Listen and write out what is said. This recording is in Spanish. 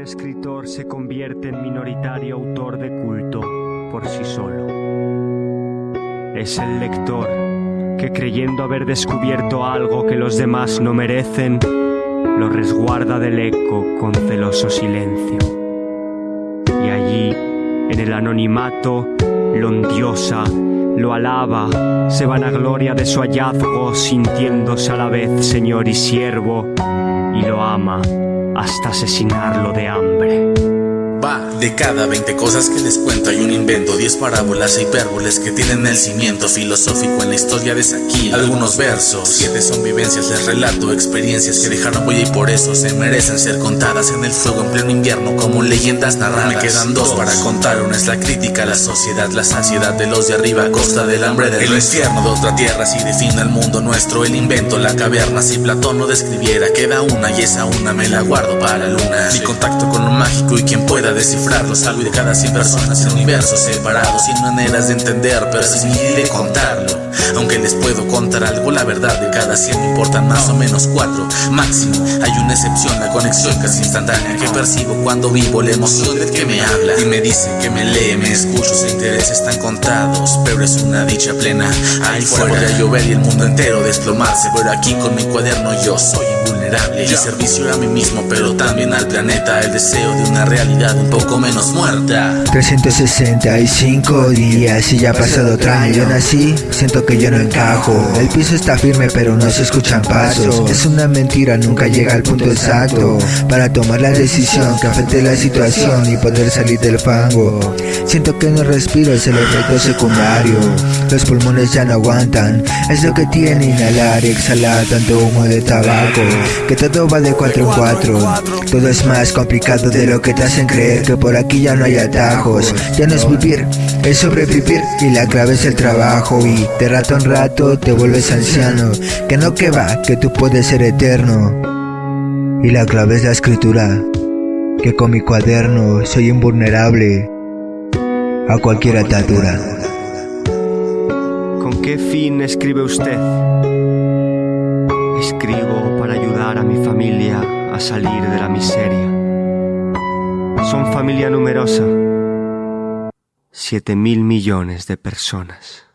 escritor se convierte en minoritario autor de culto por sí solo. Es el lector que creyendo haber descubierto algo que los demás no merecen, lo resguarda del eco con celoso silencio. Y allí, en el anonimato, lo endiosa, lo alaba, se vanagloria de su hallazgo, sintiéndose a la vez señor y siervo, y lo ama hasta asesinarlo de hambre. Va, de cada 20 cosas que les cuento hay un invento 10 parábolas e hipérboles que tienen el cimiento filosófico en la historia de Saquil Algunos versos, 7 son vivencias, les relato Experiencias que dejaron huella y por eso se merecen ser contadas En el fuego en pleno invierno como leyendas narradas. Me quedan dos para contar, una es la crítica a la sociedad La saciedad de los de arriba a costa del hambre del El infierno de otra tierra si define el mundo nuestro El invento, la caverna, si Platón no describiera Queda una y esa una me la guardo para luna. Mi contacto con lo mágico y quien pueda descifrarlo Salvo de cada 100 personas en universos separados Sin maneras de entender, pero sí de contarlo aunque les puedo contar algo, la verdad de cada 100 me importan más o menos 4 Máximo, hay una excepción, la conexión casi instantánea Que percibo cuando vivo la emoción del que me habla Y me dice que me lee, me escucho, sus intereses están contados Pero es una dicha plena, ahí fuera. podría llover y el mundo entero desplomarse Pero aquí con mi cuaderno yo soy invulnerable. Y servicio a mí mismo, pero también al planeta El deseo de una realidad un poco menos muerta. 365 días y ya ha pasado otro año Yo nací, siento que yo no encajo. El piso está firme pero no se escuchan pasos. Es una mentira, nunca llega al punto exacto Para tomar la decisión que afecte la situación y poder salir del fango. Siento que no respiro, es el efecto secundario. Los pulmones ya no aguantan Es lo que tiene inhalar y exhalar tanto humo de tabaco Que todo va de cuatro en cuatro. Todo es más complicado de lo que te hacen creer Que por aquí ya no hay atajos. Ya no es vivir, es sobrevivir Y la clave es el trabajo y de rato en rato te vuelves anciano Que no que va, que tú puedes ser eterno Y la clave es la escritura Que con mi cuaderno soy invulnerable A cualquier atadura ¿Con qué fin escribe usted? Escribo para ayudar a mi familia a salir de la miseria. Son familia numerosa. Siete mil millones de personas.